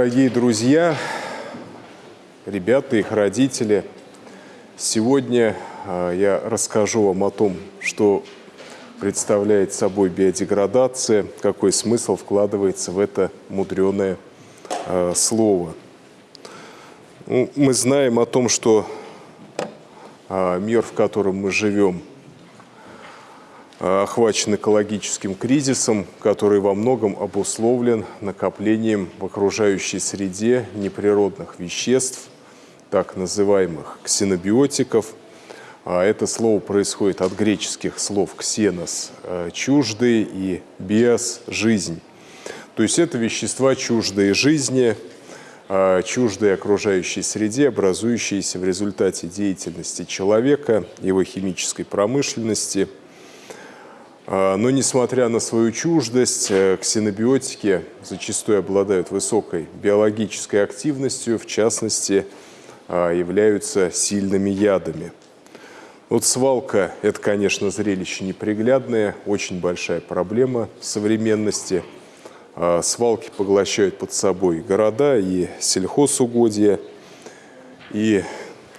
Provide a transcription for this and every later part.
Дорогие друзья, ребята, их родители, сегодня а, я расскажу вам о том, что представляет собой биодеградация, какой смысл вкладывается в это мудреное э, слово. Ну, мы знаем о том, что э, мир, в котором мы живем, охвачен экологическим кризисом, который во многом обусловлен накоплением в окружающей среде неприродных веществ, так называемых ксенобиотиков. А это слово происходит от греческих слов «ксенос» – «чуждый» и «биос» – «жизнь». То есть это вещества чуждые жизни, а, чуждые окружающей среде, образующиеся в результате деятельности человека, его химической промышленности – но несмотря на свою чуждость, э, ксенобиотики зачастую обладают высокой биологической активностью, в частности, а, являются сильными ядами. Вот свалка – это, конечно, зрелище неприглядное, очень большая проблема современности. А, свалки поглощают под собой города и сельхозугодья. И,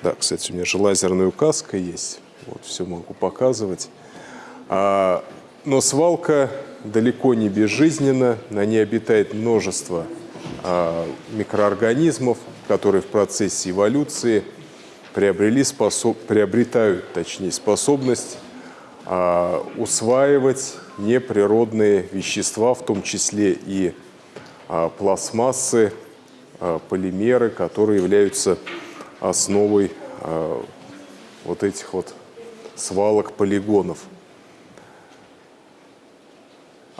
да, кстати, у меня же лазерная указка есть, вот все могу показывать. Но свалка далеко не безжизненна, на ней обитает множество а, микроорганизмов, которые в процессе эволюции приобрели способ, приобретают точнее, способность а, усваивать неприродные вещества, в том числе и а, пластмассы, а, полимеры, которые являются основой а, вот этих вот свалок полигонов.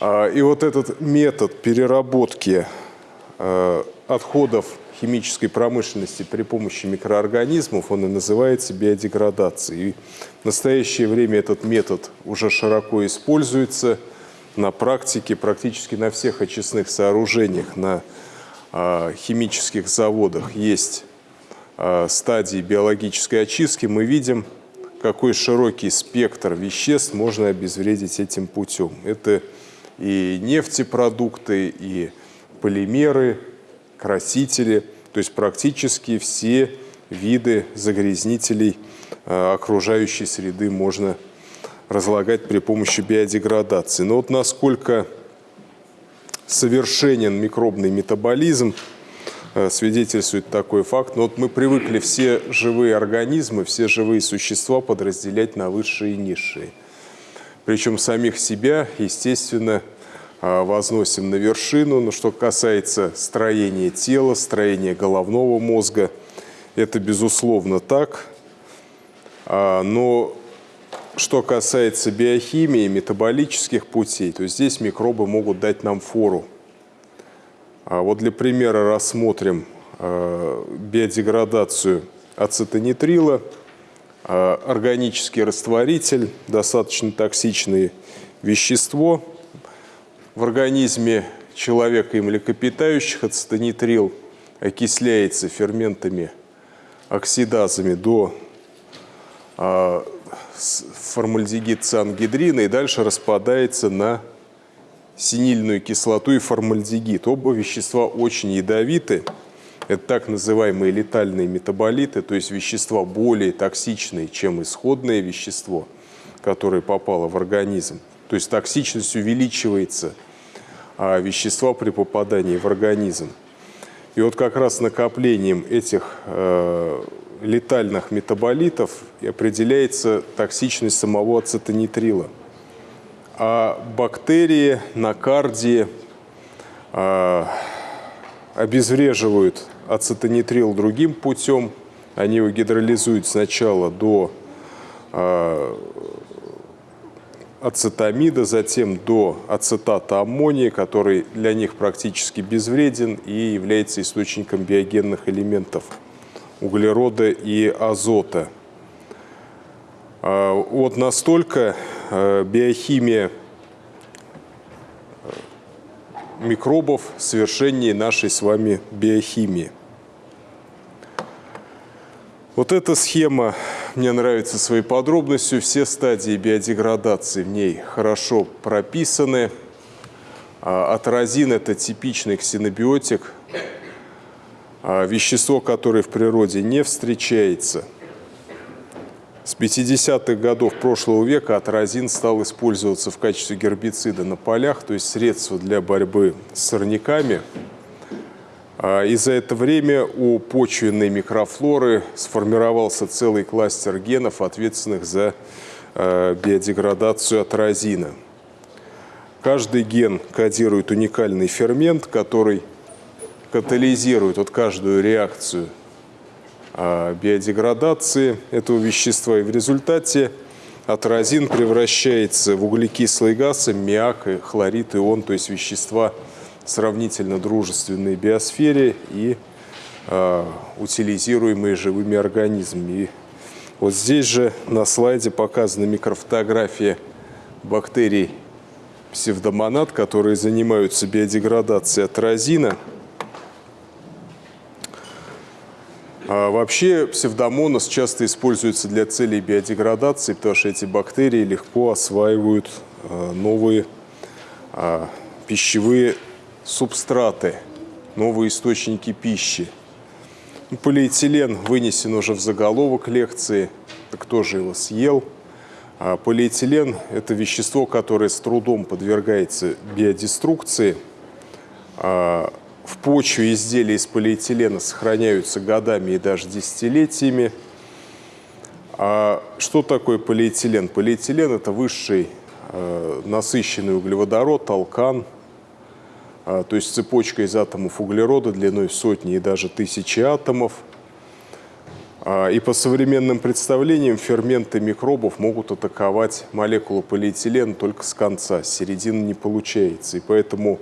А, и вот этот метод переработки а, отходов химической промышленности при помощи микроорганизмов, он и называется биодеградацией. И в настоящее время этот метод уже широко используется на практике практически на всех очистных сооружениях, на а, химических заводах есть стадии биологической очистки. Мы видим, какой широкий спектр веществ можно обезвредить этим путем. Это и нефтепродукты, и полимеры, красители, то есть практически все виды загрязнителей э, окружающей среды можно разлагать при помощи биодеградации. Но вот насколько совершенен микробный метаболизм, э, свидетельствует такой факт. Но вот мы привыкли все живые организмы, все живые существа подразделять на высшие и низшие. Причем самих себя, естественно, а, возносим на вершину. Но что касается строения тела, строения головного мозга, это безусловно так. А, но что касается биохимии, метаболических путей, то здесь микробы могут дать нам фору. А вот для примера рассмотрим биодеградацию ацетонитрила – органический растворитель, достаточно токсичное вещество в организме человека и млекопитающих, ацетонитрил окисляется ферментами, оксидазами до а, формальдегид циангидрина и дальше распадается на синильную кислоту и формальдегид. Оба вещества очень ядовиты. Это так называемые летальные метаболиты, то есть вещества более токсичные, чем исходное вещество, которое попало в организм. То есть токсичность увеличивается а вещества при попадании в организм. И вот как раз накоплением этих э, летальных метаболитов определяется токсичность самого ацетонитрила. А бактерии на карде э, обезвреживают ацетонитрил другим путем. Они его гидролизуют сначала до э, ацетамида, затем до ацетата аммония, который для них практически безвреден и является источником биогенных элементов углерода и азота. Э, вот настолько э, биохимия микробов совершеннее нашей с вами биохимии. Вот эта схема мне нравится своей подробностью. Все стадии биодеградации в ней хорошо прописаны. А, атразин – это типичный ксенобиотик. а, вещество, которое в природе не встречается. С 50-х годов прошлого века атразин стал использоваться в качестве гербицида на полях, то есть средство для борьбы с сорняками. А, и за это время у почвенной микрофлоры сформировался целый кластер генов, ответственных за а, биодеградацию атразина. Каждый ген кодирует уникальный фермент, который катализирует вот каждую реакцию а, биодеградации этого вещества. И в результате атразин превращается в углекислый газ, аммиак, и хлорид, ион, то есть вещества сравнительно дружественные биосфере и э, утилизируемые живыми организмами. И вот здесь же на слайде показана микрофотография бактерий псевдомонад, которые занимаются биодеградацией атразина – А вообще псевдомонос часто используется для целей биодеградации, потому что эти бактерии легко осваивают а, новые а, пищевые субстраты, новые источники пищи. Полиэтилен вынесен уже в заголовок лекции. Кто же его съел? Полиэтилен – это вещество, которое с трудом подвергается биодеструкции в почве изделия из полиэтилена сохраняются годами и даже десятилетиями. А что такое полиэтилен? Полиэтилен – это высший э, насыщенный углеводород, алкан, то есть цепочка из атомов углерода длиной в сотни и даже тысячи атомов. Э, и по современным представлениям ферменты микробов могут атаковать молекулу полиэтилена только с конца, с середины не получается. И поэтому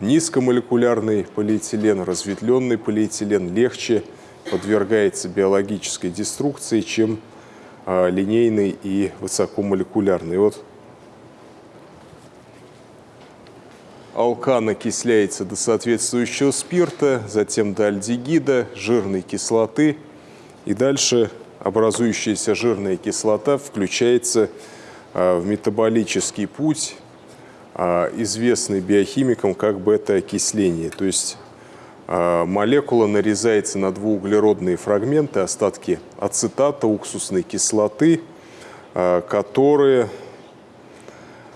Низкомолекулярный полиэтилен, разветвленный полиэтилен легче подвергается биологической деструкции, чем а, линейный и высокомолекулярный. Вот алкан окисляется до соответствующего спирта, затем до альдегида, жирной кислоты, и дальше образующаяся жирная кислота включается а, в метаболический путь а, известный биохимикам как бета-окисление. То есть а, молекула нарезается на двууглеродные фрагменты, остатки ацетата, уксусной кислоты, которые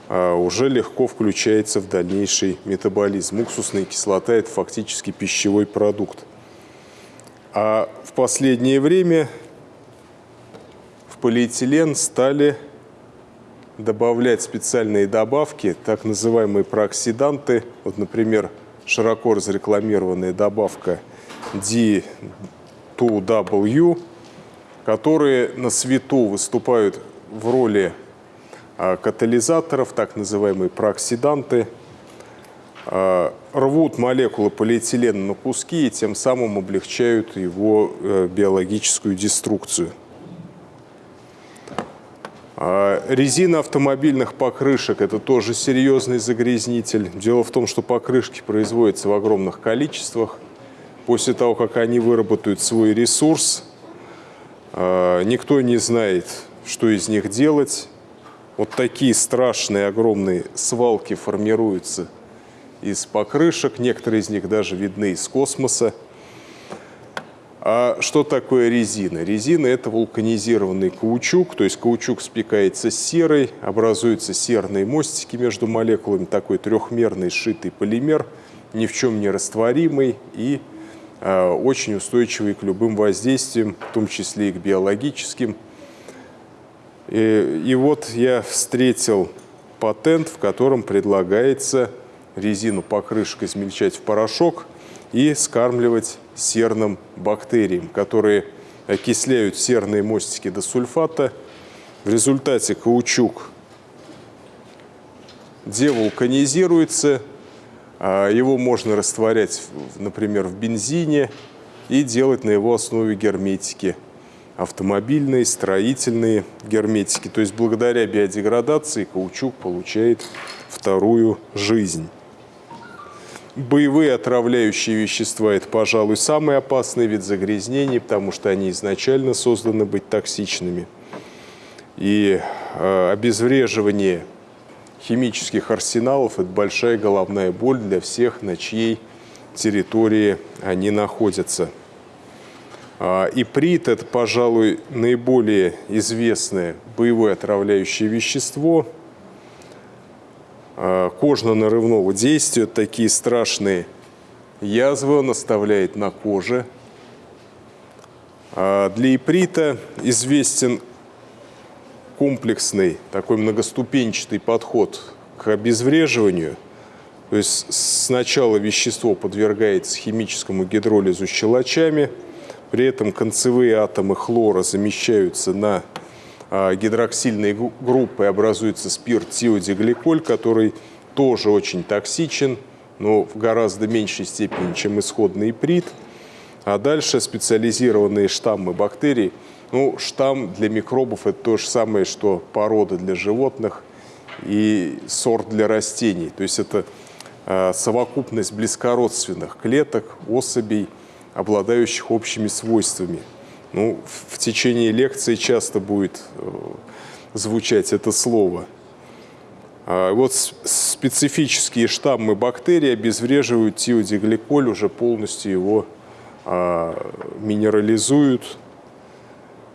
уже легко включается в дальнейший метаболизм. Уксусная кислота – это фактически пищевой продукт. А в последнее время в полиэтилен стали добавлять специальные добавки, так называемые прооксиданты. Вот, например, широко разрекламированная добавка D2W, которые на свету выступают в роли а, катализаторов, так называемые прооксиданты, а, рвут молекулы полиэтилена на куски и тем самым облегчают его э, биологическую деструкцию. А резина автомобильных покрышек – это тоже серьезный загрязнитель. Дело в том, что покрышки производятся в огромных количествах. После того, как они выработают свой ресурс, а, никто не знает, что из них делать. Вот такие страшные огромные свалки формируются из покрышек. Некоторые из них даже видны из космоса. А что такое резина? Резина – это вулканизированный каучук, то есть каучук спекается с серой, образуются серные мостики между молекулами, такой трехмерный сшитый полимер, ни в чем не растворимый и э, очень устойчивый к любым воздействиям, в том числе и к биологическим. И, и вот я встретил патент, в котором предлагается резину покрышек измельчать в порошок и скармливать серным бактериям, которые окисляют серные мостики до сульфата. В результате каучук девулканизируется, а его можно растворять, например, в бензине и делать на его основе герметики. Автомобильные, строительные герметики. То есть благодаря биодеградации каучук получает вторую жизнь. Боевые отравляющие вещества – это, пожалуй, самый опасный вид загрязнений, потому что они изначально созданы быть токсичными. И э, обезвреживание химических арсеналов – это большая головная боль для всех, на чьей территории они находятся. А, иприт – это, пожалуй, наиболее известное боевое отравляющее вещество а, кожно-нарывного действия. Такие страшные язвы он оставляет на коже. А, для иприта известен комплексный, такой многоступенчатый подход к обезвреживанию. То есть сначала вещество подвергается химическому гидролизу щелочами – при этом концевые атомы хлора замещаются на а, гидроксильные группы, образуется спирт тиодигликоль, который тоже очень токсичен, но в гораздо меньшей степени, чем исходный иприт. А дальше специализированные штаммы бактерий. Ну, штамм для микробов – это то же самое, что порода для животных и сорт для растений. То есть это а, совокупность близкородственных клеток, особей – обладающих общими свойствами. Ну, в течение лекции часто будет э, звучать это слово. А вот специфические штаммы бактерий обезвреживают тиодигликоль, уже полностью его а, минерализуют,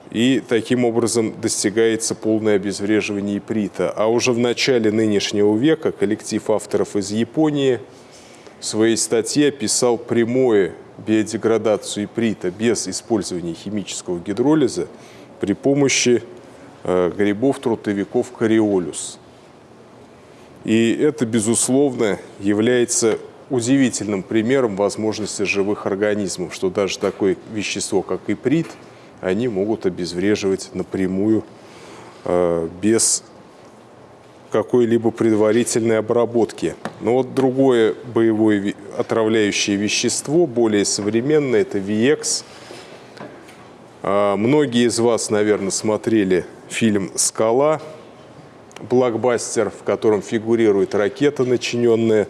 и таким образом достигается полное обезвреживание иприта. А уже в начале нынешнего века коллектив авторов из Японии в своей статье описал прямое биодеградацию иприта без использования химического гидролиза при помощи э, грибов-трутовиков кориолюс. И это, безусловно, является удивительным примером возможности живых организмов, что даже такое вещество, как иприт, они могут обезвреживать напрямую э, без какой-либо предварительной обработки. Но вот другое боевое отравляющее вещество, более современное, это VX. А, многие из вас, наверное, смотрели фильм «Скала», блокбастер, в котором фигурирует ракета, начиненная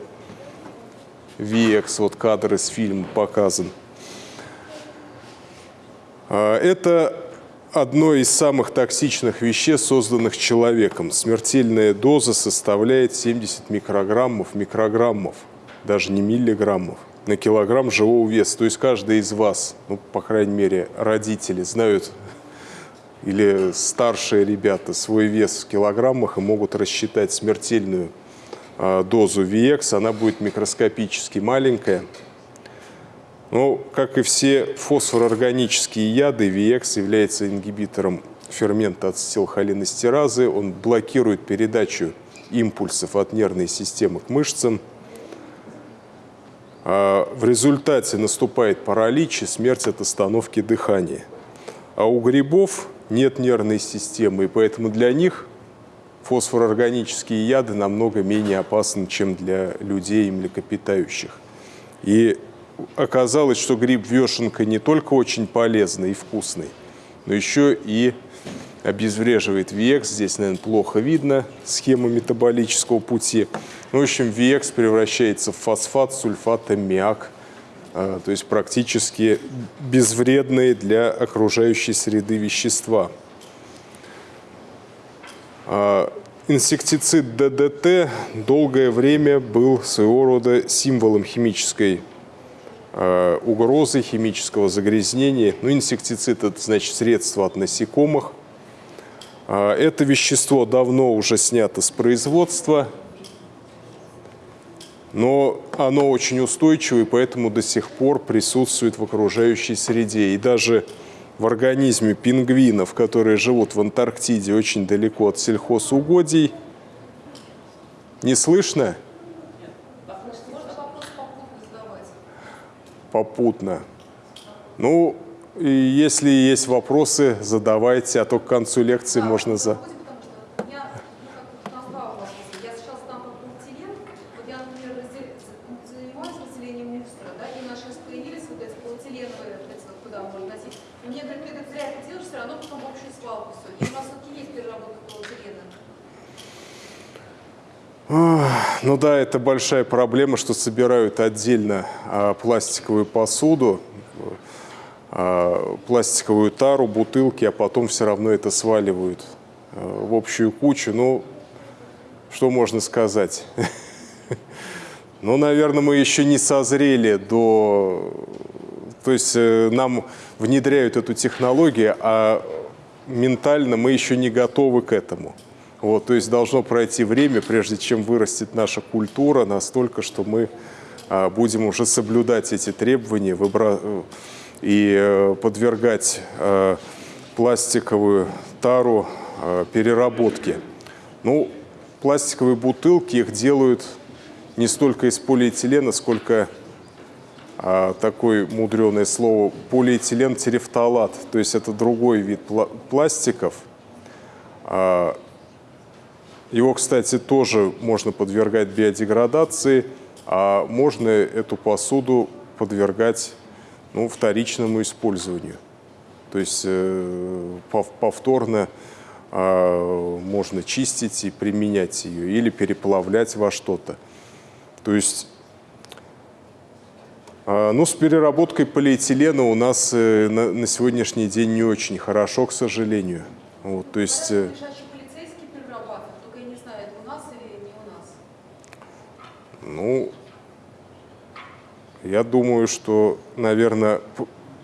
VX. Вот кадр из фильма показан. А, это одно из самых токсичных веществ, созданных человеком. Смертельная доза составляет 70 микрограммов, микрограммов, даже не миллиграммов, на килограмм живого веса. То есть каждый из вас, ну, по крайней мере, родители знают или старшие ребята свой вес в килограммах и могут рассчитать смертельную э, дозу VX. Она будет микроскопически маленькая, но, как и все фосфорорганические яды, VX является ингибитором фермента ацетилхолинестеразы. Он блокирует передачу импульсов от нервной системы к мышцам. А в результате наступает паралич и смерть от остановки дыхания. А у грибов нет нервной системы, и поэтому для них фосфорорганические яды намного менее опасны, чем для людей и млекопитающих. И оказалось, что гриб вешенка не только очень полезный и вкусный, но еще и обезвреживает VX. Здесь, наверное, плохо видно схему метаболического пути. Ну, в общем, VX превращается в фосфат, сульфат, аммиак, а, то есть практически безвредные для окружающей среды вещества. А, инсектицид ДДТ долгое время был своего рода символом химической угрозы химического загрязнения. Ну, инсектицид – это значит средство от насекомых. А, это вещество давно уже снято с производства, но оно очень устойчивое, поэтому до сих пор присутствует в окружающей среде. И даже в организме пингвинов, которые живут в Антарктиде очень далеко от сельхозугодий, не слышно – попутно. Ну, и если есть вопросы, задавайте, а то к концу лекции можно за... да, это большая проблема, что собирают отдельно а, пластиковую посуду, а, пластиковую тару, бутылки, а потом все равно это сваливают а, в общую кучу. Ну, что можно сказать? Ну, наверное, мы еще не созрели до То есть э, нам внедряют эту технологию, а ментально мы еще не готовы к этому. Вот, то есть должно пройти время, прежде чем вырастет наша культура настолько, что мы а, будем уже соблюдать эти требования выбра... и э, подвергать а, пластиковую тару переработке. Ну, пластиковые бутылки, их делают не столько из полиэтилена, сколько а, такое мудреное слово полиэтилен терефталат. То есть это другой вид пластиков. А, его, кстати, тоже можно подвергать биодеградации, а можно эту посуду подвергать ну, вторичному использованию. То есть э, повторно а, можно чистить и применять ее или переплавлять во что-то. То есть а, ну, с переработкой полиэтилена у нас э, на, сегодняшний день не очень хорошо, к сожалению. Вот, то есть... ну, я думаю, что, наверное,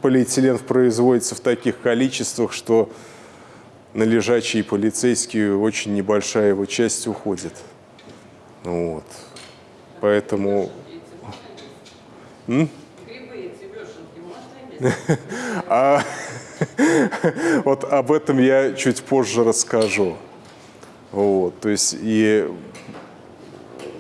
полиэтилен производится в таких количествах, что на лежачие полицейские очень небольшая его часть уходит. Вот. Поэтому а, вот об этом я чуть позже расскажу. Вот, то есть и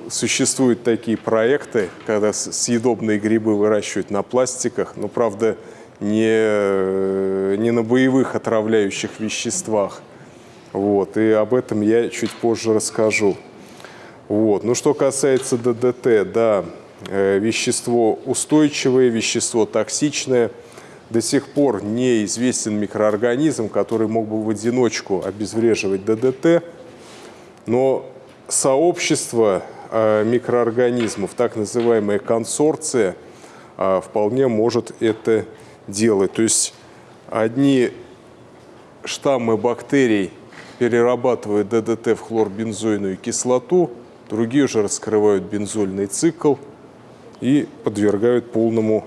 существуют такие проекты, когда съедобные грибы выращивают на пластиках, но, правда, не, не на боевых отравляющих веществах. Вот, и об этом я чуть позже расскажу. Вот. Ну, что касается ДДТ, да, Э, вещество устойчивое, вещество токсичное. До сих пор неизвестен микроорганизм, который мог бы в одиночку обезвреживать ДДТ, но сообщество э, микроорганизмов, так называемая консорция, э, вполне может это делать. То есть одни штаммы бактерий перерабатывают ДДТ в хлорбензойную кислоту, другие уже раскрывают бензольный цикл – и подвергают полному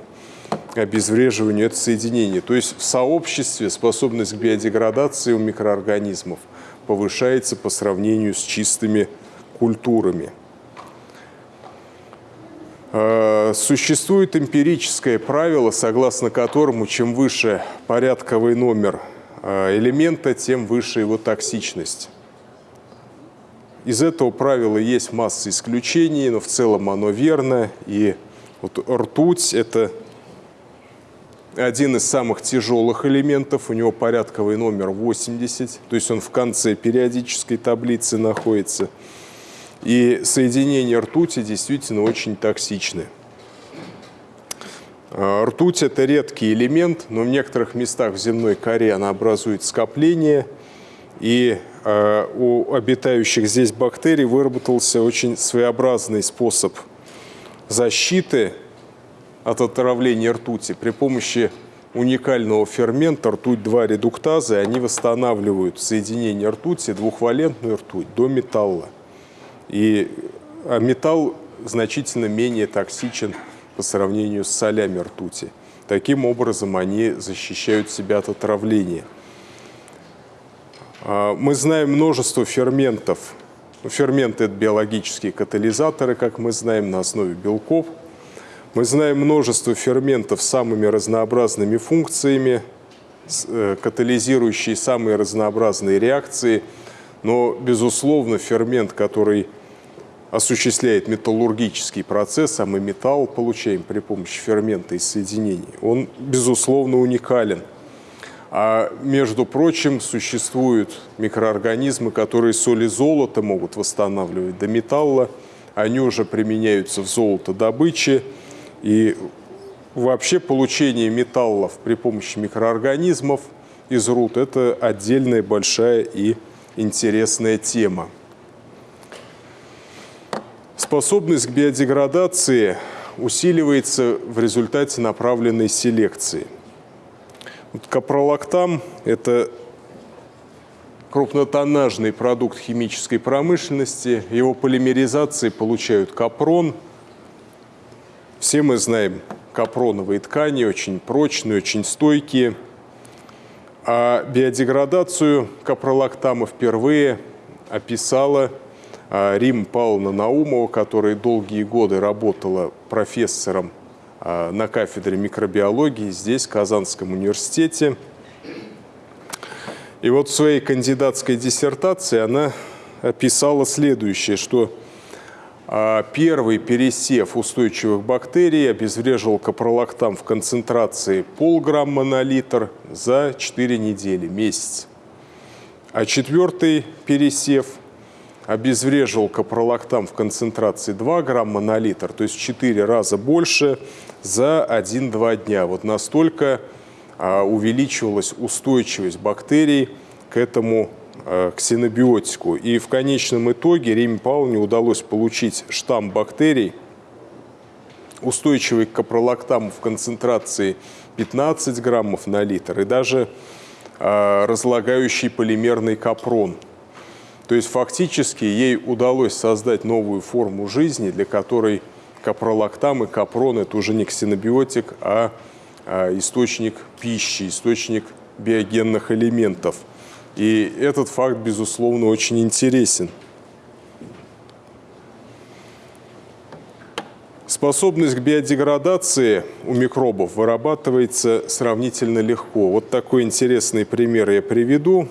обезвреживанию это соединение. То есть в сообществе способность к биодеградации у микроорганизмов повышается по сравнению с чистыми культурами. А, существует эмпирическое правило, согласно которому чем выше порядковый номер а, элемента, тем выше его токсичность. Из этого правила есть масса исключений, но в целом оно верно. И вот ртуть – это один из самых тяжелых элементов, у него порядковый номер 80, то есть он в конце периодической таблицы находится. И соединения ртути действительно очень токсичны. А, ртуть – это редкий элемент, но в некоторых местах в земной коре она образует скопление, и Э, у обитающих здесь бактерий выработался очень своеобразный способ защиты от отравления ртути при помощи уникального фермента ртуть-2 редуктазы. Они восстанавливают соединение ртути, двухвалентную ртуть, до металла. И а металл значительно менее токсичен по сравнению с солями ртути. Таким образом, они защищают себя от отравления. А, мы знаем множество ферментов. Ферменты – это биологические катализаторы, как мы знаем, на основе белков. Мы знаем множество ферментов с самыми разнообразными функциями, э, катализирующие самые разнообразные реакции. Но, безусловно, фермент, который осуществляет металлургический процесс, а мы металл получаем при помощи фермента и соединений, он, безусловно, уникален – а между прочим, существуют микроорганизмы, которые соли золота могут восстанавливать до металла. Они уже применяются в золотодобыче. И вообще получение металлов при помощи микроорганизмов из руд – это отдельная большая и интересная тема. Способность к биодеградации усиливается в результате направленной селекции – вот капролактам – это крупнотоннажный продукт химической промышленности. Его полимеризации получают капрон. Все мы знаем капроновые ткани, очень прочные, очень стойкие. А биодеградацию капролактама впервые описала Рим Павловна Наумова, которая долгие годы работала профессором а, на кафедре микробиологии здесь, в Казанском университете. И вот в своей кандидатской диссертации она описала следующее, что а, первый пересев устойчивых бактерий обезвреживал капролактам в концентрации полграмма на литр за 4 недели, месяц. А четвертый пересев обезвреживал капролактам в концентрации 2 грамма на литр, то есть в 4 раза больше за 1-2 дня. Вот настолько а, увеличивалась устойчивость бактерий к этому а, ксенобиотику. И в конечном итоге Риме Павловне удалось получить штамм бактерий, устойчивый к капролактаму в концентрации 15 граммов на литр и даже а, разлагающий полимерный капрон. То есть фактически ей удалось создать новую форму жизни, для которой капролактам и капрон – это уже не ксенобиотик, а, а источник пищи, источник биогенных элементов. И этот факт, безусловно, очень интересен. Способность к биодеградации у микробов вырабатывается сравнительно легко. Вот такой интересный пример я приведу.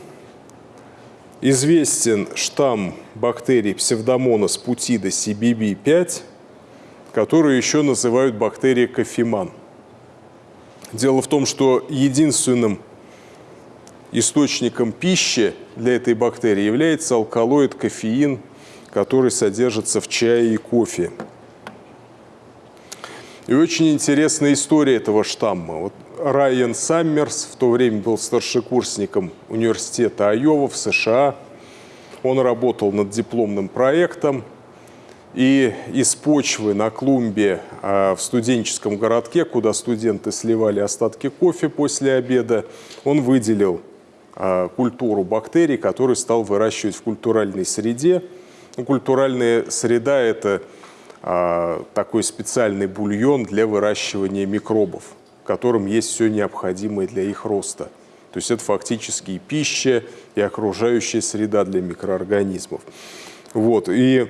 Известен штамм бактерий псевдомонас путида CBB5, которую еще называют бактерией кофеман. Дело в том, что единственным источником пищи для этой бактерии является алкалоид кофеин, который содержится в чае и кофе. И очень интересная история этого штамма. Вот Райан Саммерс в то время был старшекурсником университета Айова в США. Он работал над дипломным проектом. И из почвы на клумбе а, в студенческом городке, куда студенты сливали остатки кофе после обеда, он выделил а, культуру бактерий, которую стал выращивать в культуральной среде. Ну, культуральная среда – это а, такой специальный бульон для выращивания микробов, в котором есть все необходимое для их роста. То есть это фактически и пища, и окружающая среда для микроорганизмов. Вот. И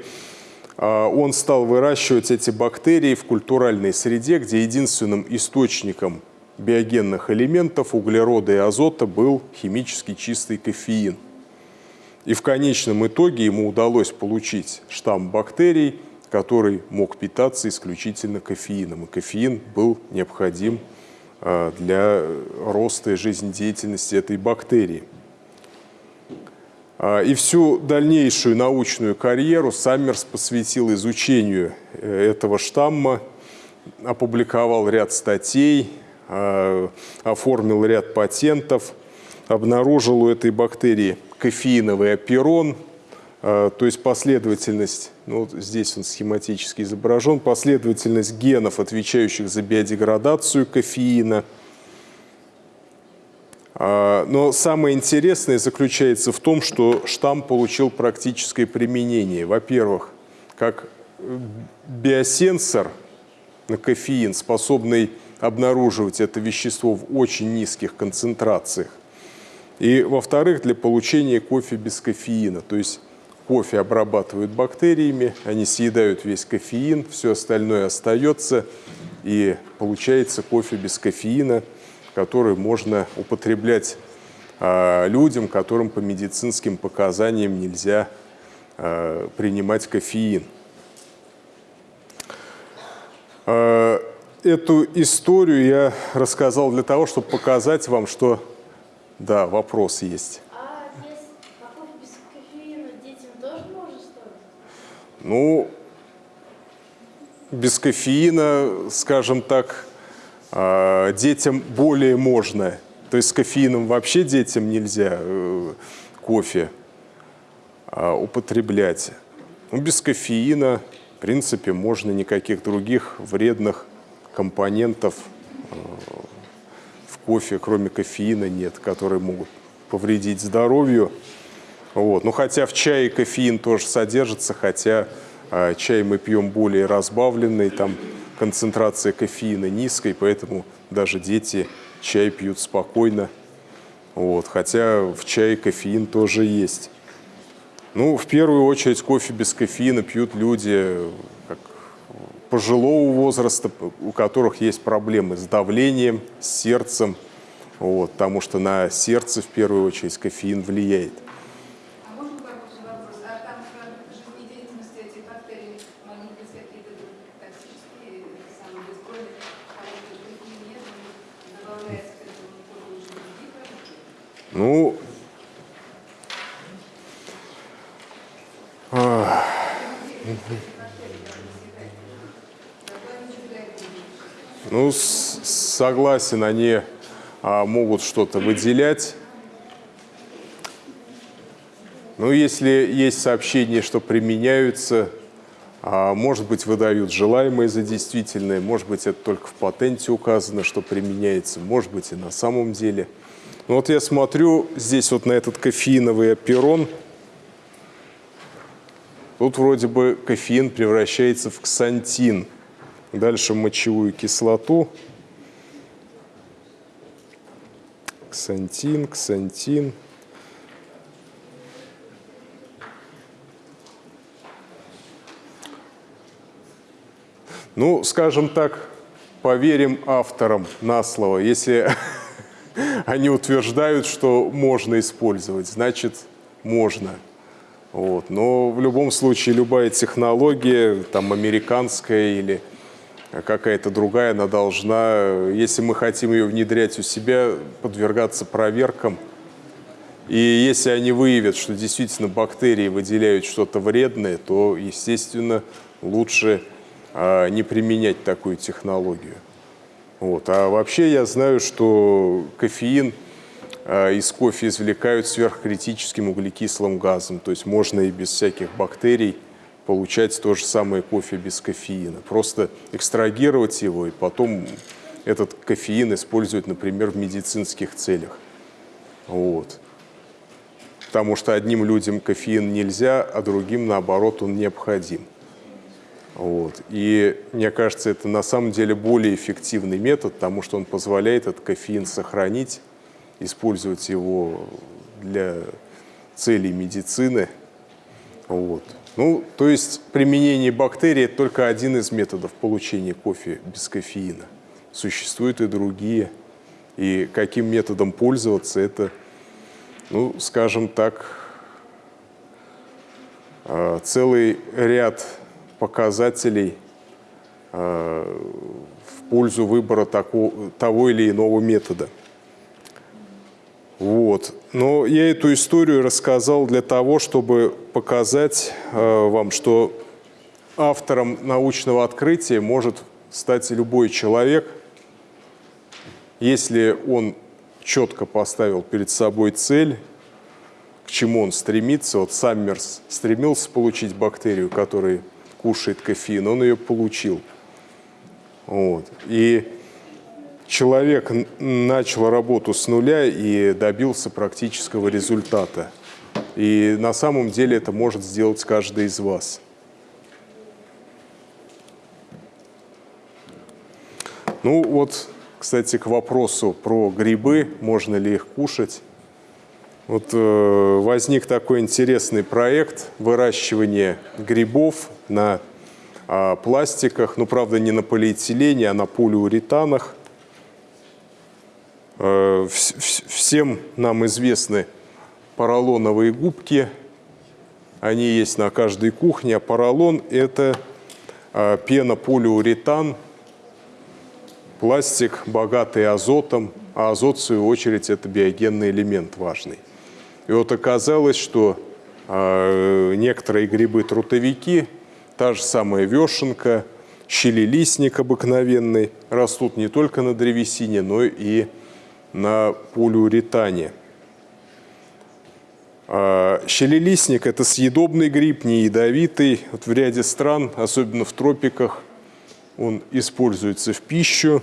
а, он стал выращивать эти бактерии в культуральной среде, где единственным источником биогенных элементов углерода и азота был химически чистый кофеин. И в конечном итоге ему удалось получить штамм бактерий, который мог питаться исключительно кофеином. И кофеин был необходим для роста и жизнедеятельности этой бактерии. А, и всю дальнейшую научную карьеру Саммерс посвятил изучению э, этого штамма, опубликовал ряд статей, а, оформил ряд патентов, обнаружил у этой бактерии кофеиновый аперон – а, то есть последовательность, ну, вот здесь он схематически изображен, последовательность генов, отвечающих за биодеградацию кофеина. А, но самое интересное заключается в том, что штамм получил практическое применение. Во-первых, как биосенсор на кофеин, способный обнаруживать это вещество в очень низких концентрациях. И, во-вторых, для получения кофе без кофеина. То есть кофе обрабатывают бактериями, они съедают весь кофеин, все остальное остается, и получается кофе без кофеина, который можно употреблять э, людям, которым по медицинским показаниям нельзя э, принимать кофеин. Э, эту историю я рассказал для того, чтобы показать вам, что... Да, вопрос есть. Ну, без кофеина, скажем так, а, детям более можно. То есть с кофеином вообще детям нельзя э, кофе а, употреблять. Ну, без кофеина, в принципе, можно никаких других вредных компонентов э, в кофе, кроме кофеина, нет, которые могут повредить здоровью. Вот. Ну, хотя в чае кофеин тоже содержится, хотя э, чай мы пьем более разбавленный, там концентрация кофеина низкая, поэтому даже дети чай пьют спокойно. Вот, хотя в чае кофеин тоже есть. Ну, в первую очередь кофе без кофеина пьют люди как, пожилого возраста, у которых есть проблемы с давлением, с сердцем, вот, потому что на сердце в первую очередь кофеин влияет. Ну, ну, согласен, они а, могут что-то выделять. Ну, если есть сообщение, что применяются, а, может быть, выдают желаемое за действительное, может быть, это только в патенте указано, что применяется, может быть, и на самом деле – ну вот я смотрю здесь вот на этот кофеиновый оперон. Тут вроде бы кофеин превращается в ксантин. Дальше мочевую кислоту. Ксантин, ксантин. Ну, скажем так, поверим авторам на слово. Если они утверждают, что можно использовать, значит, можно. Вот. Но в любом случае любая технология, там американская или какая-то другая, она должна, если мы хотим ее внедрять у себя, подвергаться проверкам. И если они выявят, что действительно бактерии выделяют что-то вредное, то, естественно, лучше а, не применять такую технологию. Вот. А вообще я знаю, что кофеин э, из кофе извлекают сверхкритическим углекислым газом. То есть можно и без всяких бактерий получать то же самое кофе без кофеина. Просто экстрагировать его и потом этот кофеин использовать, например, в медицинских целях. Вот. Потому что одним людям кофеин нельзя, а другим, наоборот, он необходим. Вот. И мне кажется, это на самом деле более эффективный метод, потому что он позволяет этот кофеин сохранить, использовать его для целей медицины. Вот. Ну, то есть применение бактерий – это только один из методов получения кофе без кофеина. Существуют и другие. И каким методом пользоваться – это, ну, скажем так, а, целый ряд показателей э, в пользу выбора такого, того или иного метода. Вот. Но я эту историю рассказал для того, чтобы показать э, вам, что автором научного открытия может стать любой человек, если он четко поставил перед собой цель, к чему он стремится. Вот Саммерс стремился получить бактерию, которая кушает кофеин, он ее получил. Вот. И человек начал работу с нуля и добился практического результата. И на самом деле это может сделать каждый из вас. Ну вот, кстати, к вопросу про грибы, можно ли их кушать. Вот э, возник такой интересный проект выращивания грибов на э, пластиках, ну, правда, не на полиэтилене, а на полиуретанах. Э, вс всем нам известны поролоновые губки. Они есть на каждой кухне, а поролон – это э, пенополиуретан, пластик, богатый азотом, а азот, в свою очередь, это биогенный элемент важный. И вот оказалось, что э, некоторые грибы-трутовики, та же самая вешенка, щелелистник обыкновенный, растут не только на древесине, но и на полиуретане. А щелелистник – это съедобный гриб, не ядовитый. Вот в ряде стран, особенно в тропиках, он используется в пищу.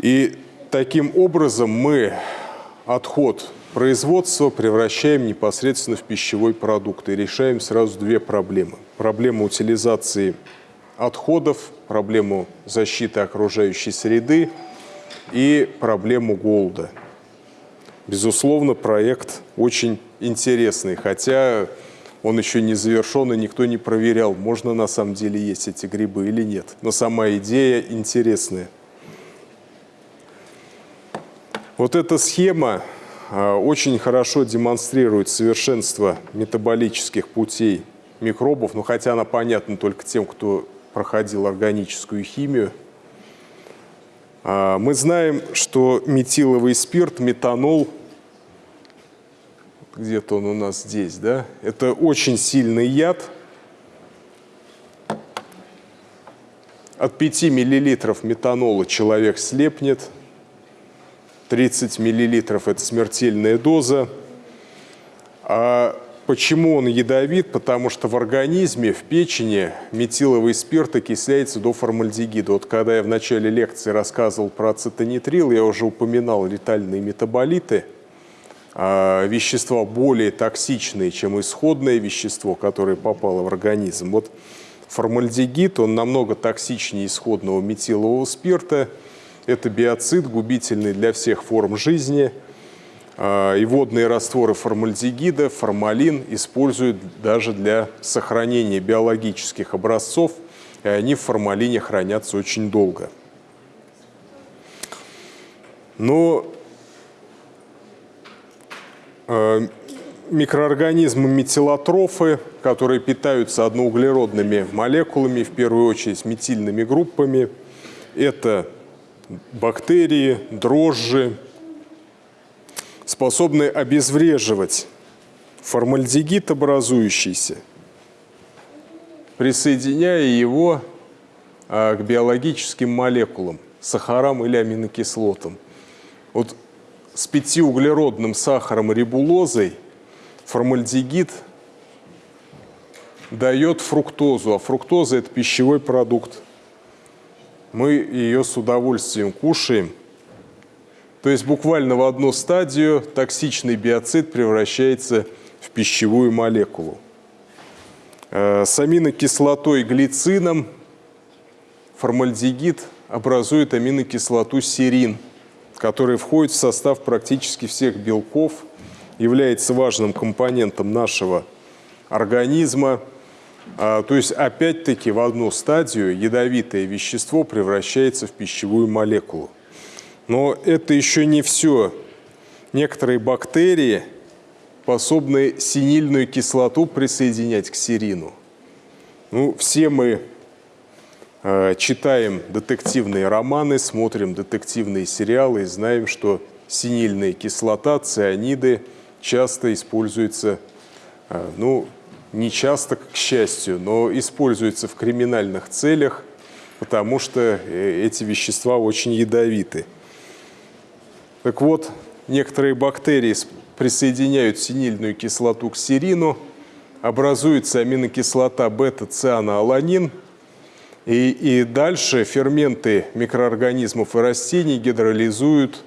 И Таким образом мы отход производства превращаем непосредственно в пищевой продукт и решаем сразу две проблемы. Проблему утилизации отходов, проблему защиты окружающей среды и проблему голода. Безусловно, проект очень интересный, хотя он еще не завершен, и никто не проверял, можно на самом деле есть эти грибы или нет. Но сама идея интересная. Вот эта схема очень хорошо демонстрирует совершенство метаболических путей микробов, ну хотя она понятна только тем, кто проходил органическую химию. А, мы знаем, что метиловый спирт, метанол, где-то он у нас здесь, да, это очень сильный яд. От 5 миллилитров метанола человек слепнет – 30 миллилитров – это смертельная доза. А почему он ядовит? Потому что в организме, в печени метиловый спирт окисляется до формальдегида. Вот когда я в начале лекции рассказывал про ацетонитрил, я уже упоминал летальные метаболиты, а вещества более токсичные, чем исходное вещество, которое попало в организм. Вот формальдегид, он намного токсичнее исходного метилового спирта – это биоцид, губительный для всех форм жизни. А, и водные растворы формальдегида, формалин используют даже для сохранения биологических образцов, и они в формалине хранятся очень долго. Но а, микроорганизмы метилотрофы, которые питаются одноуглеродными молекулами, в первую очередь метильными группами, это бактерии, дрожжи, способны обезвреживать формальдегид образующийся, присоединяя его а, к биологическим молекулам, сахарам или аминокислотам. Вот с пятиуглеродным сахаром рибулозой формальдегид дает фруктозу, а фруктоза – это пищевой продукт мы ее с удовольствием кушаем. То есть буквально в одну стадию токсичный биоцид превращается в пищевую молекулу. Э, с аминокислотой глицином формальдегид образует аминокислоту серин, которая входит в состав практически всех белков, является важным компонентом нашего организма, то есть, опять-таки, в одну стадию ядовитое вещество превращается в пищевую молекулу. Но это еще не все. Некоторые бактерии способны синильную кислоту присоединять к серину. Ну, все мы э, читаем детективные романы, смотрим детективные сериалы и знаем, что синильная кислота, цианиды часто используются э, ну, не часто, к счастью, но используется в криминальных целях, потому что э, эти вещества очень ядовиты. Так вот, некоторые бактерии присоединяют синильную кислоту к серину, образуется аминокислота бета-цианоаланин, и, и дальше ферменты микроорганизмов и растений гидролизуют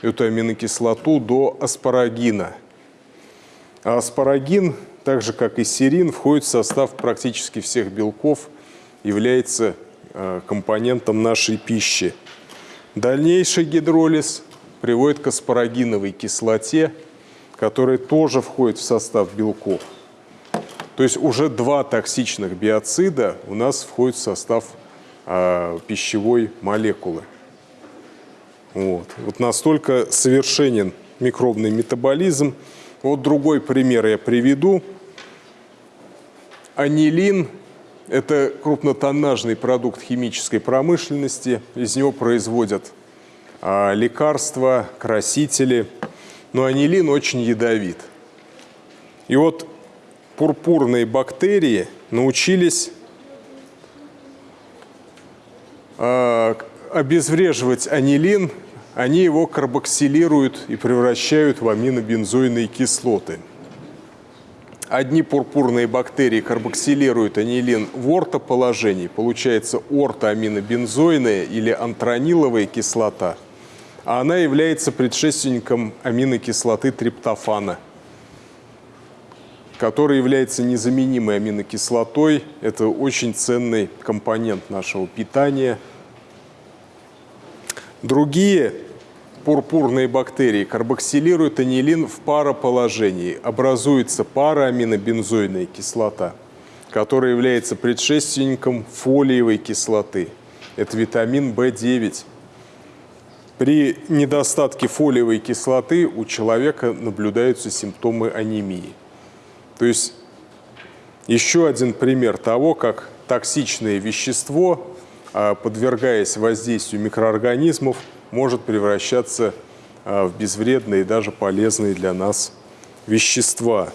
эту аминокислоту до аспарагина. А аспарагин так же как и серин, входит в состав практически всех белков, является э, компонентом нашей пищи. Дальнейший гидролиз приводит к аспарагиновой кислоте, которая тоже входит в состав белков. То есть уже два токсичных биоцида у нас входят в состав э, пищевой молекулы. Вот. вот настолько совершенен микробный метаболизм. Вот другой пример я приведу. Анилин – это крупнотоннажный продукт химической промышленности. Из него производят а, лекарства, красители. Но анилин очень ядовит. И вот пурпурные бактерии научились а, обезвреживать анилин, они его карбоксилируют и превращают в аминобензойные кислоты – Одни пурпурные бактерии карбоксилируют анилин в ортоположении, получается ортоаминобензойная или антрониловая кислота, а она является предшественником аминокислоты триптофана, которая является незаменимой аминокислотой. Это очень ценный компонент нашего питания. Другие пурпурные бактерии карбоксилируют анилин в пароположении. Образуется парааминобензойная кислота, которая является предшественником фолиевой кислоты. Это витамин В9. При недостатке фолиевой кислоты у человека наблюдаются симптомы анемии. То есть еще один пример того, как токсичное вещество, а, подвергаясь воздействию микроорганизмов, может превращаться а, в безвредные и даже полезные для нас вещества.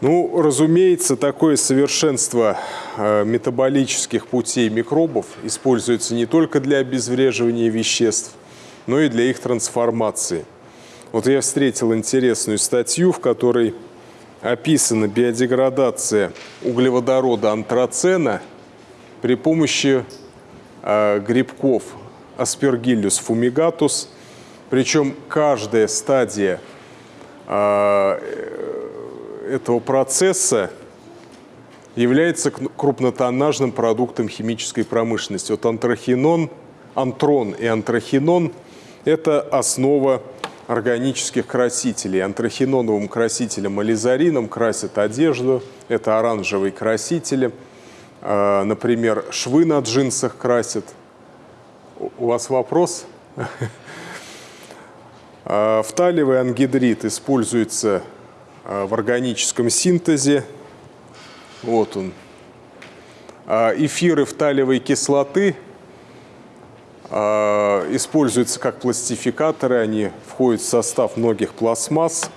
Ну, разумеется, такое совершенство а, метаболических путей микробов используется не только для обезвреживания веществ, но и для их трансформации. Вот я встретил интересную статью, в которой описана биодеградация углеводорода антрацена при помощи грибков Aspergillus fumigatus. Причем каждая стадия э, этого процесса является крупнотоннажным продуктом химической промышленности. Вот антрахинон, антрон и антрахинон – это основа органических красителей. Антрахиноновым красителем ализарином красят одежду, это оранжевые красители – Э, например, швы на джинсах красят. У вас вопрос? Э, фталевый ангидрид используется э, в органическом синтезе. Вот он. Эфиры фталевой кислоты используются как пластификаторы, они входят в состав многих пластмасс.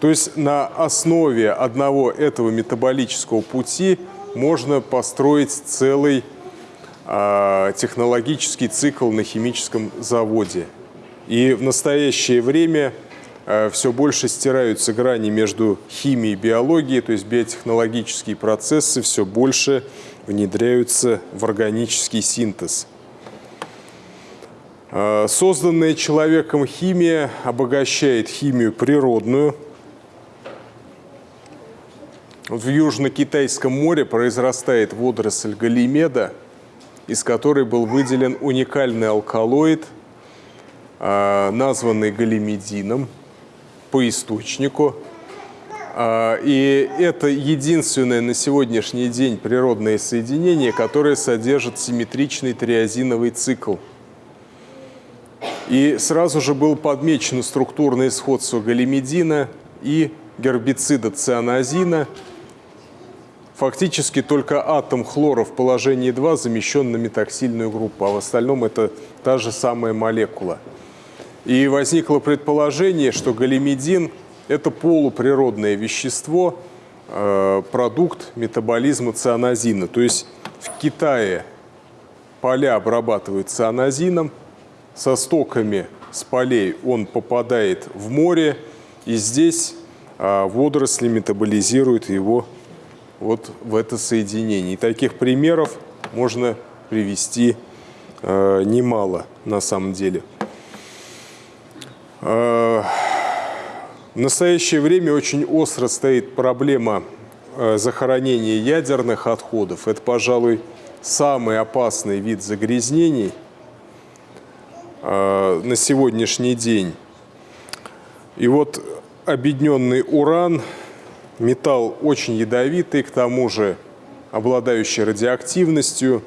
То есть на основе одного этого метаболического пути – можно построить целый э, технологический цикл на химическом заводе. И в настоящее время э, все больше стираются грани между химией и биологией, то есть биотехнологические процессы все больше внедряются в органический синтез. Э, созданная человеком химия обогащает химию природную – в Южно-Китайском море произрастает водоросль галимеда, из которой был выделен уникальный алкалоид, а, названный галимедином по источнику. А, и это единственное на сегодняшний день природное соединение, которое содержит симметричный триазиновый цикл. И сразу же был подмечено структурное сходство галимедина и гербицида цианозина – фактически только атом хлора в положении 2 замещен на метаксильную группу, а в остальном это та же самая молекула. И возникло предположение, что галимедин – это полуприродное вещество, э, продукт метаболизма цианозина. То есть в Китае поля обрабатывают цианозином, со стоками с полей он попадает в море, и здесь э, водоросли метаболизируют его вот в это соединение. И таких примеров можно привести э, немало на самом деле. Э, в настоящее время очень остро стоит проблема э, захоронения ядерных отходов. Это, пожалуй, самый опасный вид загрязнений э, на сегодняшний день. И вот объединенный уран – Металл очень ядовитый, к тому же обладающий радиоактивностью.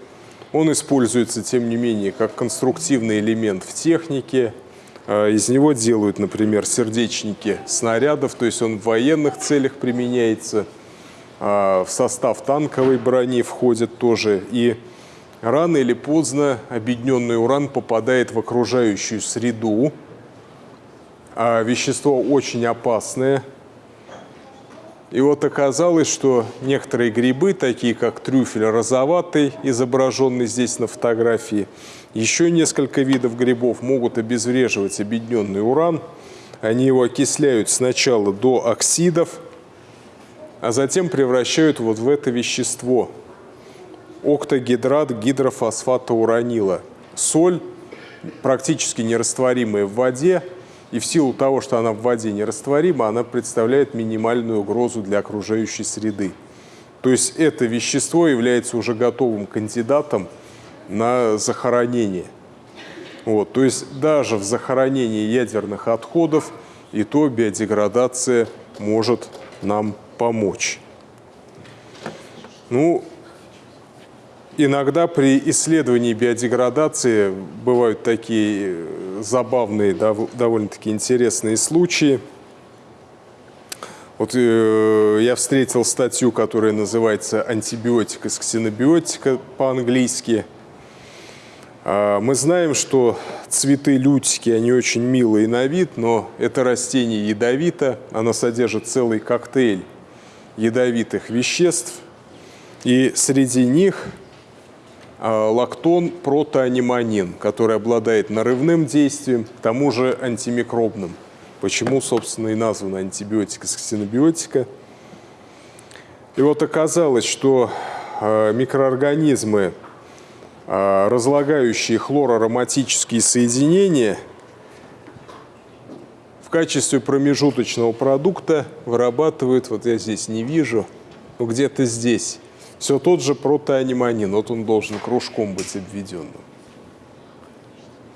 Он используется, тем не менее, как конструктивный элемент в технике. А, из него делают, например, сердечники снарядов, то есть он в военных целях применяется. А, в состав танковой брони входит тоже. И рано или поздно объединенный уран попадает в окружающую среду. А вещество очень опасное – и вот оказалось, что некоторые грибы, такие как трюфель розоватый, изображенный здесь на фотографии, еще несколько видов грибов могут обезвреживать объединенный уран. Они его окисляют сначала до оксидов, а затем превращают вот в это вещество – октогидрат гидрофосфата уранила. Соль практически нерастворимая в воде, и в силу того, что она в воде нерастворима, она представляет минимальную угрозу для окружающей среды. То есть это вещество является уже готовым кандидатом на захоронение. Вот, то есть даже в захоронении ядерных отходов и то биодеградация может нам помочь. Ну, иногда при исследовании биодеградации бывают такие э, забавные, довольно-таки интересные случаи. Вот э, я встретил статью, которая называется «Антибиотик из ксенобиотика» по-английски. Э, мы знаем, что цветы лютики, они очень милые на вид, но это растение ядовито, оно содержит целый коктейль ядовитых веществ, и среди них лактон протоаниманин, который обладает нарывным действием, к тому же антимикробным. Почему, собственно, и назван антибиотик из ксенобиотика. И вот оказалось, что а, микроорганизмы, а, разлагающие хлороароматические соединения, в качестве промежуточного продукта вырабатывают, вот я здесь не вижу, но где-то здесь, все тот же протоаниманин, вот он должен кружком быть обведенным.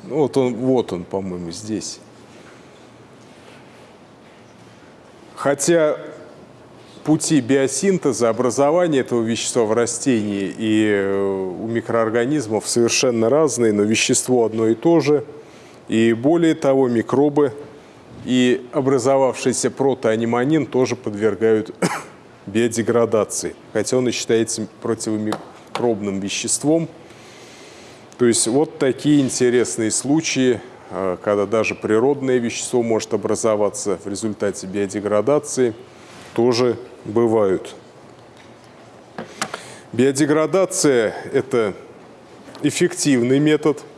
Ну, вот он, вот он, по-моему, здесь. Хотя пути биосинтеза, образования этого вещества в растении и э, у микроорганизмов совершенно разные, но вещество одно и то же. И более того, микробы и образовавшийся протоаниманин тоже подвергают биодеградации, хотя он и считается противомикробным веществом. То есть вот такие интересные случаи, а, когда даже природное вещество может образоваться в результате биодеградации, тоже бывают. Биодеградация – это эффективный метод –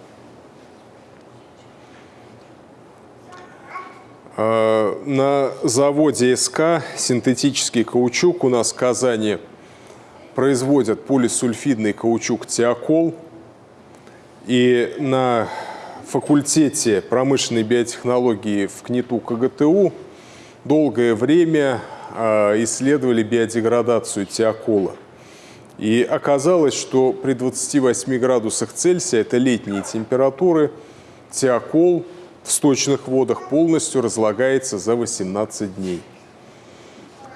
на заводе СК синтетический каучук у нас в Казани производят полисульфидный каучук «Теокол». И на факультете промышленной биотехнологии в КНИТУ КГТУ долгое время а, исследовали биодеградацию теокола. И оказалось, что при 28 градусах Цельсия, это летние температуры, теокол в сточных водах полностью разлагается за 18 дней.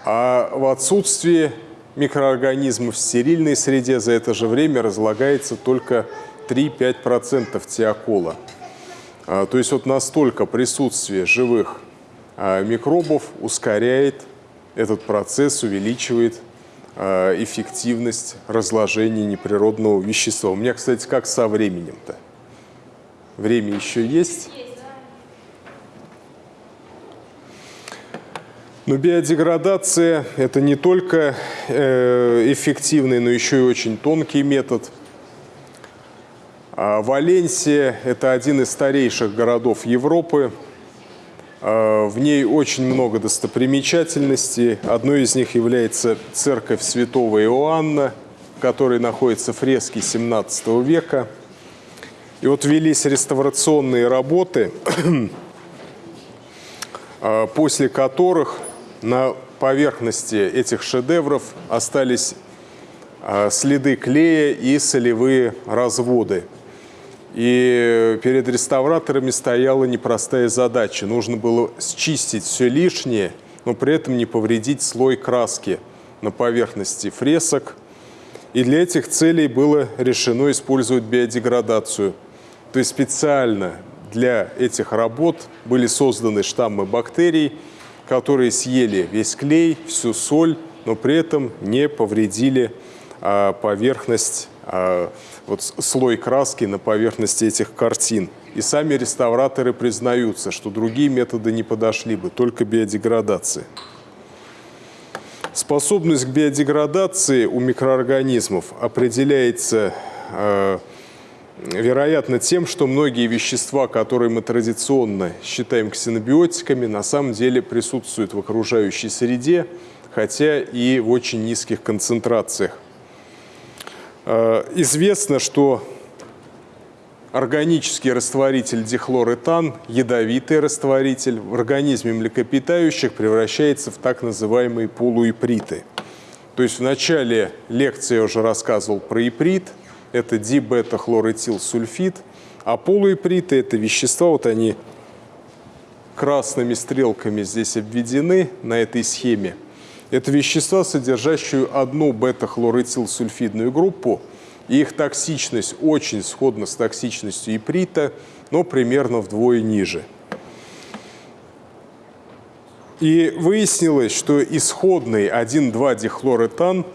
А в отсутствии микроорганизмов в стерильной среде за это же время разлагается только 3-5% теокола. А, то есть вот настолько присутствие живых а, микробов ускоряет этот процесс, увеличивает а, эффективность разложения неприродного вещества. У меня, кстати, как со временем-то? Время еще есть? Но биодеградация – это не только э, эффективный, но еще и очень тонкий метод. А Валенсия – это один из старейших городов Европы. А, в ней очень много достопримечательностей. Одной из них является церковь святого Иоанна, в которой находятся фрески 17 века. И вот велись реставрационные работы, а, после которых на поверхности этих шедевров остались а, следы клея и солевые разводы. И перед реставраторами стояла непростая задача. Нужно было счистить все лишнее, но при этом не повредить слой краски на поверхности фресок. И для этих целей было решено использовать биодеградацию. То есть специально для этих работ были созданы штаммы бактерий, которые съели весь клей, всю соль, но при этом не повредили а, поверхность, а, вот слой краски на поверхности этих картин. И сами реставраторы признаются, что другие методы не подошли бы, только биодеградация. Способность к биодеградации у микроорганизмов определяется а, вероятно, тем, что многие вещества, которые мы традиционно считаем ксенобиотиками, на самом деле присутствуют в окружающей среде, хотя и в очень низких концентрациях. А, известно, что органический растворитель дихлоретан, ядовитый растворитель, в организме млекопитающих превращается в так называемые полуиприты. То есть в начале лекции я уже рассказывал про иприт, это дибета-хлорэтилсульфид, а полуиприты – это вещества, вот они красными стрелками здесь обведены на этой схеме. Это вещества, содержащие одну бета-хлорэтилсульфидную группу, и их токсичность очень сходна с токсичностью иприта, но примерно вдвое ниже. И выяснилось, что исходный 1,2-дихлоретан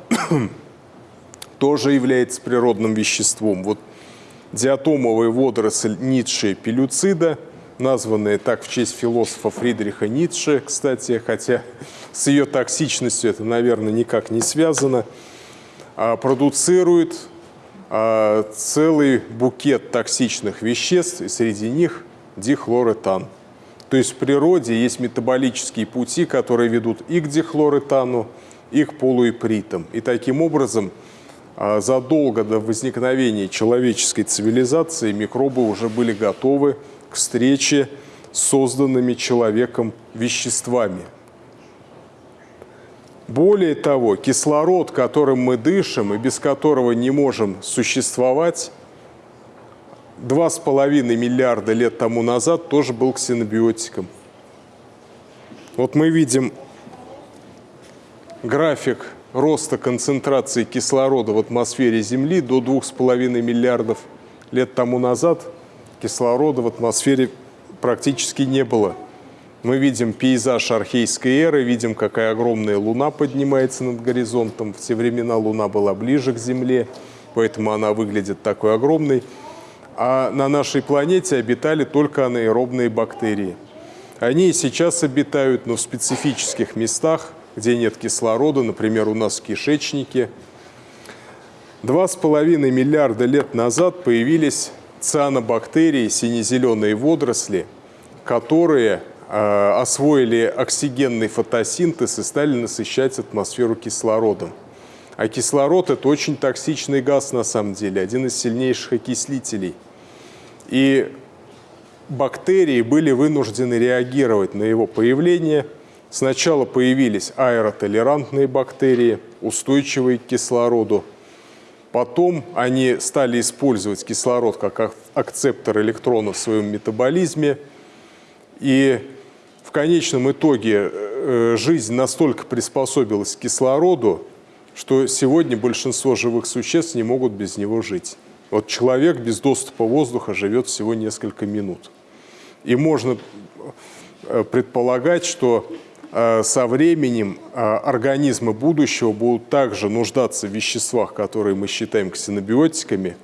тоже является природным веществом. Вот диатомовая водоросль Ницше пелюцида, названная так в честь философа Фридриха Ницше, кстати, хотя с ее токсичностью это, наверное, никак не связано, а продуцирует а, целый букет токсичных веществ, и среди них дихлоретан. То есть в природе есть метаболические пути, которые ведут и к дихлоретану, и к полуипритам. И таким образом задолго до возникновения человеческой цивилизации микробы уже были готовы к встрече с созданными человеком веществами. Более того, кислород, которым мы дышим и без которого не можем существовать, два с половиной миллиарда лет тому назад тоже был ксенобиотиком. Вот мы видим график роста концентрации кислорода в атмосфере Земли до двух с половиной миллиардов лет тому назад кислорода в атмосфере практически не было – мы видим пейзаж архейской эры, видим, какая огромная луна поднимается над горизонтом. В те времена луна была ближе к Земле, поэтому она выглядит такой огромной. А на нашей планете обитали только анаэробные бактерии. Они и сейчас обитают, но в специфических местах, где нет кислорода, например, у нас в кишечнике. Два с половиной миллиарда лет назад появились цианобактерии, сине-зеленые водоросли, которые Э, освоили оксигенный фотосинтез и стали насыщать атмосферу кислородом. А кислород – это очень токсичный газ на самом деле, один из сильнейших окислителей. И бактерии были вынуждены реагировать на его появление. Сначала появились аэротолерантные бактерии, устойчивые к кислороду. Потом они стали использовать кислород как акцептор электронов в своем метаболизме. И конечном итоге э, жизнь настолько приспособилась к кислороду, что сегодня большинство живых существ не могут без него жить. Вот человек без доступа воздуха живет всего несколько минут. И можно э, предполагать, что со временем организмы будущего будут также нуждаться в веществах, которые мы считаем ксенобиотиками,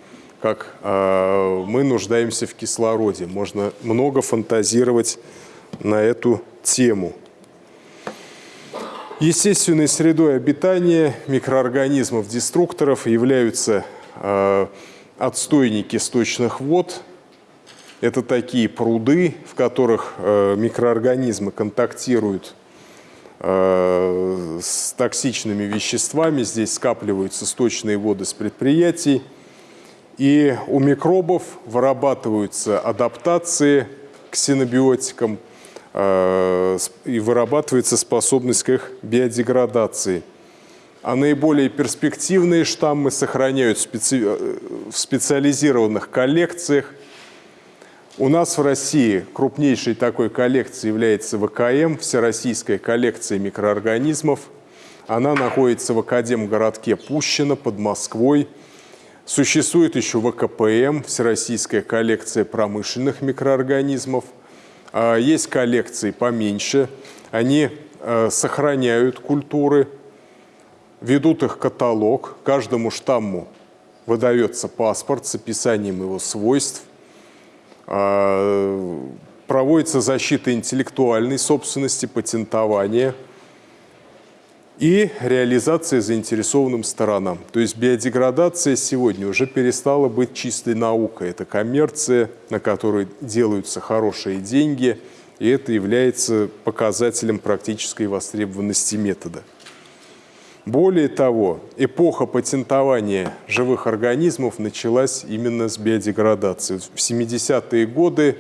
как мы нуждаемся в кислороде. Можно много фантазировать на эту тему. Естественной средой обитания микроорганизмов-деструкторов являются э, отстойники сточных вод. Это такие пруды, в которых э, микроорганизмы контактируют э, с токсичными веществами. Здесь скапливаются сточные воды с предприятий. И у микробов вырабатываются адаптации к синобиотикам – Э, и вырабатывается способность к их биодеградации. А наиболее перспективные штаммы сохраняют. Э, в специализированных коллекциях. У нас в России крупнейшей такой коллекцией является ВКМ, Всероссийская коллекция микроорганизмов. Она находится в Академгородке Пущино под Москвой. Существует еще ВКПМ, Всероссийская коллекция промышленных микроорганизмов – а, есть коллекции поменьше, они э, сохраняют культуры, ведут их каталог, каждому штамму выдается паспорт с описанием его свойств, проводится защита интеллектуальной собственности, патентования – и реализация заинтересованным сторонам. То есть биодеградация сегодня уже перестала быть чистой наукой. Это коммерция, на которой делаются хорошие деньги, и это является показателем практической востребованности метода. Более того, эпоха патентования живых организмов началась именно с биодеградации. В 70-е годы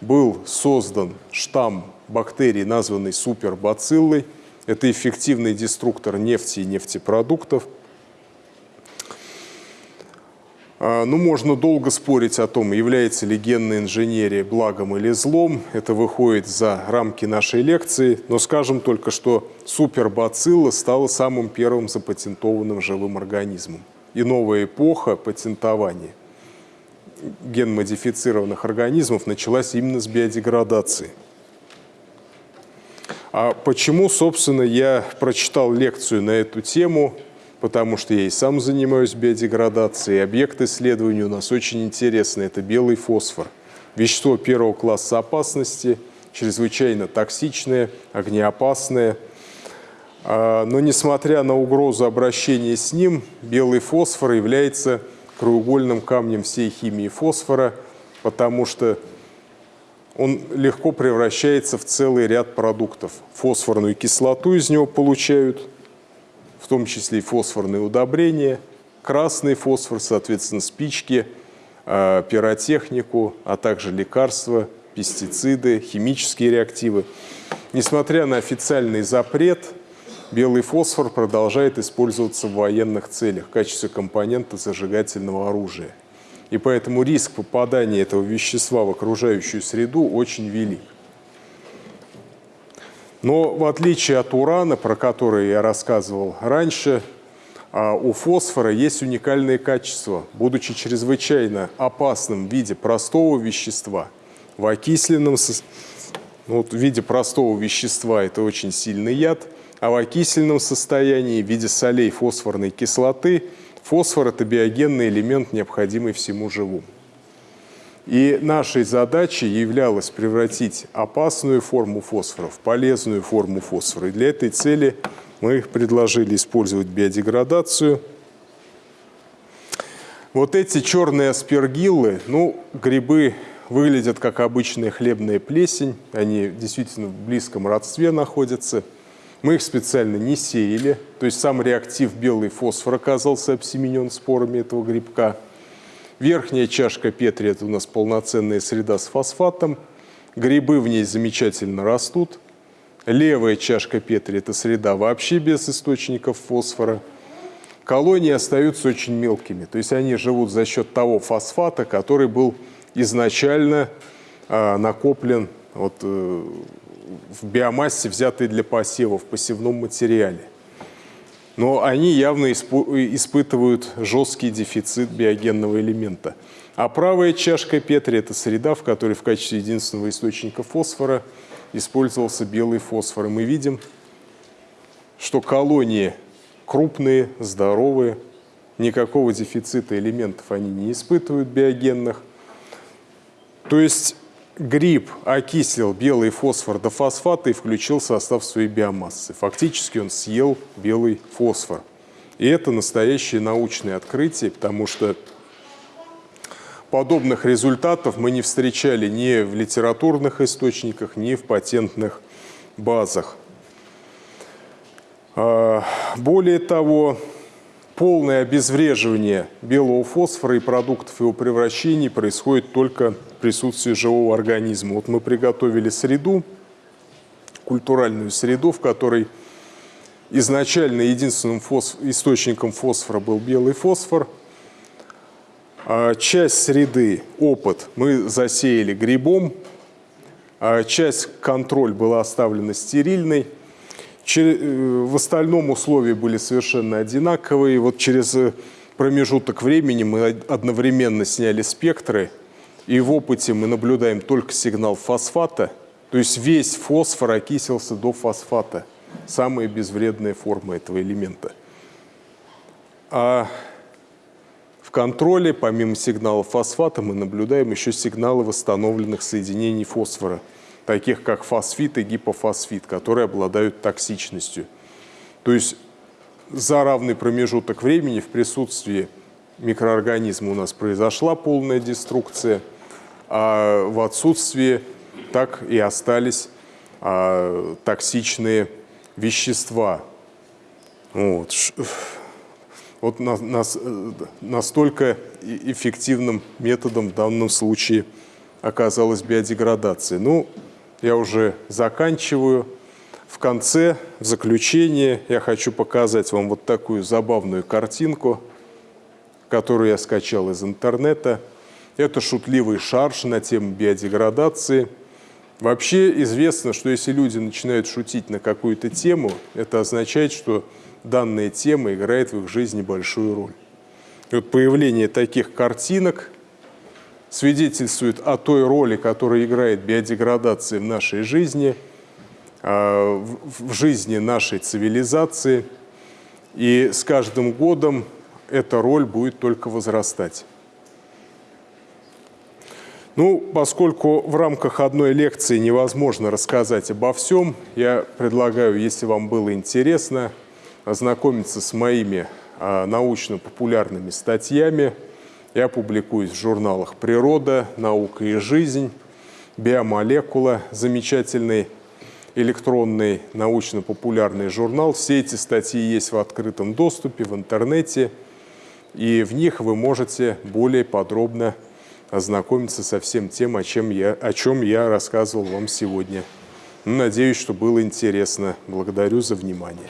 был создан штамм бактерий, названный супербациллой. Это эффективный деструктор нефти и нефтепродуктов. А, ну, можно долго спорить о том, является ли генная инженерия благом или злом. Это выходит за рамки нашей лекции. Но скажем только, что супербацилла стала самым первым запатентованным живым организмом. И новая эпоха патентования генмодифицированных организмов началась именно с биодеградации. А почему, собственно, я прочитал лекцию на эту тему – потому что я и сам занимаюсь биодеградацией. Объект исследования у нас очень интересный – это белый фосфор. Вещество первого класса опасности, чрезвычайно токсичное, огнеопасное. А, но несмотря на угрозу обращения с ним, белый фосфор является краеугольным камнем всей химии фосфора, потому что он легко превращается в целый ряд продуктов. Фосфорную кислоту из него получают – в том числе и фосфорные удобрения, красный фосфор, соответственно, спички, а, пиротехнику, а также лекарства, пестициды, химические реактивы. Несмотря на официальный запрет, белый фосфор продолжает использоваться в военных целях в качестве компонента зажигательного оружия. И поэтому риск попадания этого вещества в окружающую среду очень велик. Но в отличие от урана, про который я рассказывал раньше, а, у фосфора есть уникальные качества. Будучи чрезвычайно опасным в виде простого вещества, в окисленном ну, вот в виде простого вещества это очень сильный яд, а в окисленном состоянии в виде солей фосфорной кислоты фосфор – это биогенный элемент, необходимый всему живому. И нашей задачей являлось превратить опасную форму фосфора в полезную форму фосфора. И для этой цели мы предложили использовать биодеградацию. Вот эти черные аспергиллы, ну, грибы выглядят как обычная хлебная плесень, они действительно в близком родстве находятся. Мы их специально не сеяли, то есть сам реактив белый фосфор оказался обсеменен спорами этого грибка – Верхняя чашка Петри – это у нас полноценная среда с фосфатом. Грибы в ней замечательно растут. Левая чашка Петри – это среда вообще без источников фосфора. Колонии остаются очень мелкими, то есть они живут за счет того фосфата, который был изначально э, накоплен вот, э, в биомассе, взятой для посева, в посевном материале но они явно испытывают жесткий дефицит биогенного элемента. А правая чашка Петри – это среда, в которой в качестве единственного источника фосфора использовался белый фосфор. И мы видим, что колонии крупные, здоровые, никакого дефицита элементов они не испытывают биогенных. То есть гриб окислил белый фосфор до фосфата и включил состав своей биомассы. Фактически он съел белый фосфор. И это настоящее научное открытие, потому что подобных результатов мы не встречали ни в литературных источниках, ни в патентных базах. А, более того, полное обезвреживание белого фосфора и продуктов его превращения происходит только в присутствии живого организма. Вот мы приготовили среду, культуральную среду, в которой изначально единственным фосф... источником фосфора был белый фосфор. А часть среды, опыт, мы засеяли грибом, а часть контроль была оставлена стерильной. Э, в остальном условия были совершенно одинаковые. Вот через э, промежуток времени мы одновременно сняли спектры, и в опыте мы наблюдаем только сигнал фосфата, то есть весь фосфор окисился до фосфата, самая безвредная форма этого элемента. А в контроле, помимо сигнала фосфата, мы наблюдаем еще сигналы восстановленных соединений фосфора – таких как фосфит и гипофосфит, которые обладают токсичностью. То есть за равный промежуток времени в присутствии микроорганизма у нас произошла полная деструкция, а в отсутствии так и остались а, токсичные вещества. Вот. Ш- Вот на- нас- э, настолько эффективным методом в данном случае оказалась биодеградация. Ну, я уже заканчиваю. В конце, в заключение, я хочу показать вам вот такую забавную картинку, которую я скачал из интернета. Это шутливый шарж на тему биодеградации. Вообще известно, что если люди начинают шутить на какую-то тему, это означает, что данная тема играет в их жизни большую роль. И вот появление таких картинок свидетельствует о той роли, которую играет биодеградация в нашей жизни, а, в жизни нашей цивилизации. И с каждым годом эта роль будет только возрастать. Ну, поскольку в рамках одной лекции невозможно рассказать обо всем, я предлагаю, если вам было интересно, ознакомиться с моими а, научно-популярными статьями. Я публикуюсь в журналах «Природа», «Наука и жизнь», «Биомолекула», замечательный электронный научно-популярный журнал. Все эти статьи есть в открытом доступе в интернете, и в них вы можете более подробно ознакомиться со всем тем, о чем я, о чем я рассказывал вам сегодня. Надеюсь, что было интересно. Благодарю за внимание.